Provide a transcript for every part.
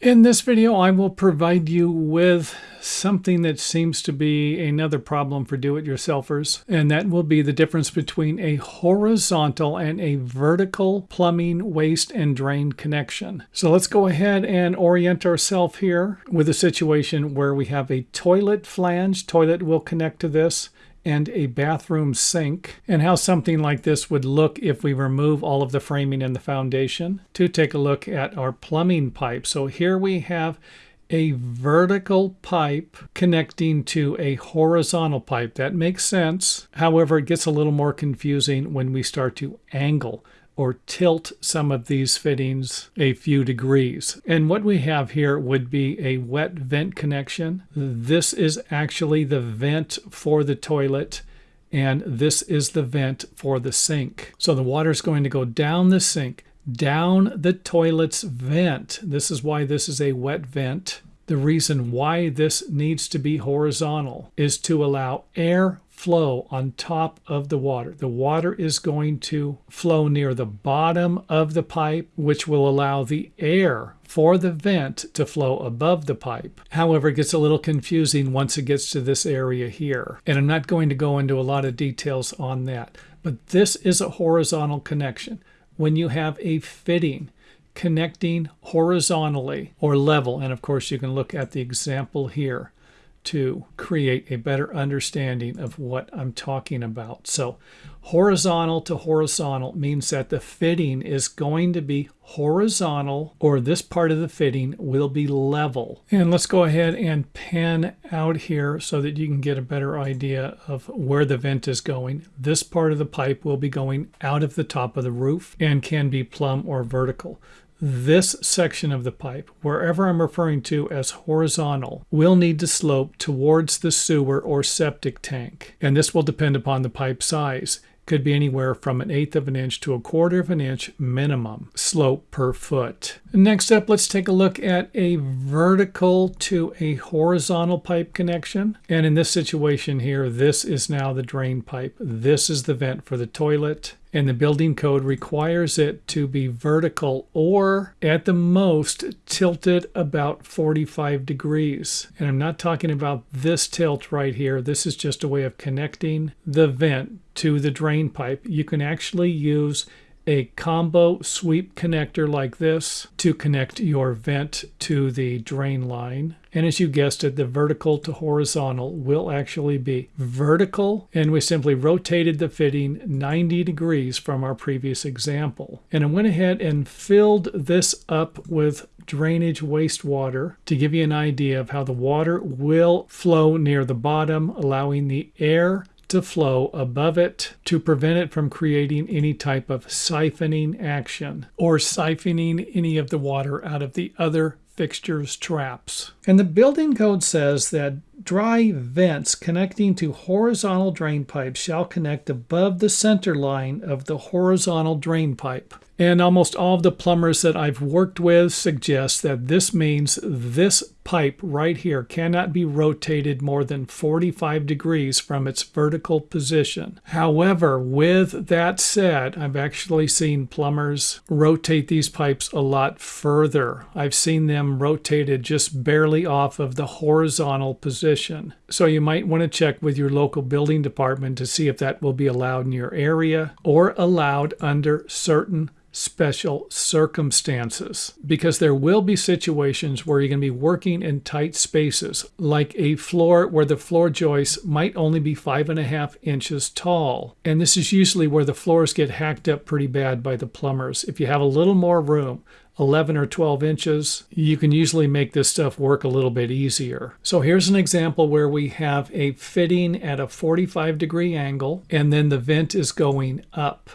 In this video, I will provide you with something that seems to be another problem for do-it-yourselfers, and that will be the difference between a horizontal and a vertical plumbing waste and drain connection. So let's go ahead and orient ourselves here with a situation where we have a toilet flange. Toilet will connect to this and a bathroom sink and how something like this would look if we remove all of the framing and the foundation to take a look at our plumbing pipe. So here we have a vertical pipe connecting to a horizontal pipe. That makes sense. However, it gets a little more confusing when we start to angle or tilt some of these fittings a few degrees. And what we have here would be a wet vent connection. This is actually the vent for the toilet and this is the vent for the sink. So the water is going to go down the sink, down the toilet's vent. This is why this is a wet vent. The reason why this needs to be horizontal is to allow air flow on top of the water. The water is going to flow near the bottom of the pipe, which will allow the air for the vent to flow above the pipe. However, it gets a little confusing once it gets to this area here. And I'm not going to go into a lot of details on that. But this is a horizontal connection. When you have a fitting connecting horizontally or level, and of course you can look at the example here, to create a better understanding of what I'm talking about. So horizontal to horizontal means that the fitting is going to be horizontal or this part of the fitting will be level. And let's go ahead and pan out here so that you can get a better idea of where the vent is going. This part of the pipe will be going out of the top of the roof and can be plumb or vertical this section of the pipe, wherever I'm referring to as horizontal, will need to slope towards the sewer or septic tank. And this will depend upon the pipe size. Could be anywhere from an eighth of an inch to a quarter of an inch minimum slope per foot. Next up, let's take a look at a vertical to a horizontal pipe connection. And in this situation here, this is now the drain pipe. This is the vent for the toilet and the building code requires it to be vertical or at the most tilted about 45 degrees. And I'm not talking about this tilt right here. This is just a way of connecting the vent to the drain pipe. You can actually use a combo sweep connector like this to connect your vent to the drain line. And as you guessed it, the vertical to horizontal will actually be vertical. And we simply rotated the fitting 90 degrees from our previous example. And I went ahead and filled this up with drainage wastewater to give you an idea of how the water will flow near the bottom, allowing the air to flow above it to prevent it from creating any type of siphoning action or siphoning any of the water out of the other fixtures traps. And the building code says that dry vents connecting to horizontal drain pipes shall connect above the center line of the horizontal drain pipe. And almost all of the plumbers that I've worked with suggest that this means this pipe right here cannot be rotated more than 45 degrees from its vertical position. However, with that said, I've actually seen plumbers rotate these pipes a lot further. I've seen them rotated just barely off of the horizontal position. So you might want to check with your local building department to see if that will be allowed in your area or allowed under certain special circumstances because there will be situations where you're going to be working in tight spaces, like a floor where the floor joists might only be five and a half inches tall. And this is usually where the floors get hacked up pretty bad by the plumbers. If you have a little more room, 11 or 12 inches, you can usually make this stuff work a little bit easier. So here's an example where we have a fitting at a 45 degree angle and then the vent is going up.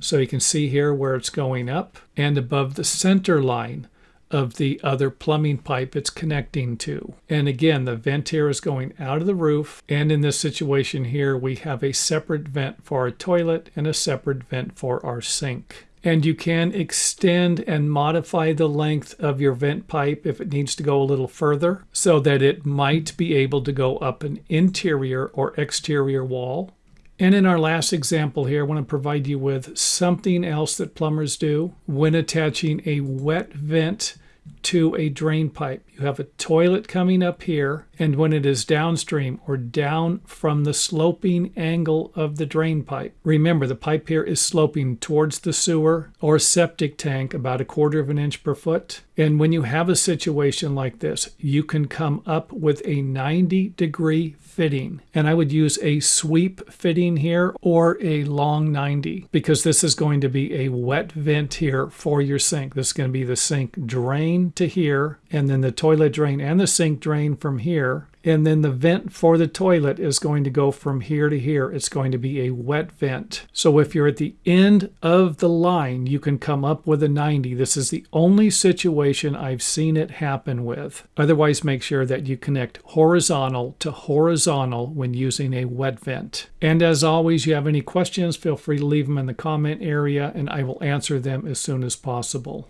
So you can see here where it's going up and above the center line of the other plumbing pipe it's connecting to. And again, the vent here is going out of the roof. And in this situation here, we have a separate vent for our toilet and a separate vent for our sink. And you can extend and modify the length of your vent pipe if it needs to go a little further so that it might be able to go up an interior or exterior wall. And in our last example here, I want to provide you with something else that plumbers do when attaching a wet vent to a drain pipe. You have a toilet coming up here, and when it is downstream or down from the sloping angle of the drain pipe, remember the pipe here is sloping towards the sewer or septic tank about a quarter of an inch per foot. And when you have a situation like this, you can come up with a 90 degree fitting. And I would use a sweep fitting here or a long 90 because this is going to be a wet vent here for your sink. This is going to be the sink drain to here and then the toilet drain and the sink drain from here and then the vent for the toilet is going to go from here to here. It's going to be a wet vent. So if you're at the end of the line, you can come up with a 90. This is the only situation I've seen it happen with. Otherwise, make sure that you connect horizontal to horizontal when using a wet vent. And as always, you have any questions, feel free to leave them in the comment area and I will answer them as soon as possible.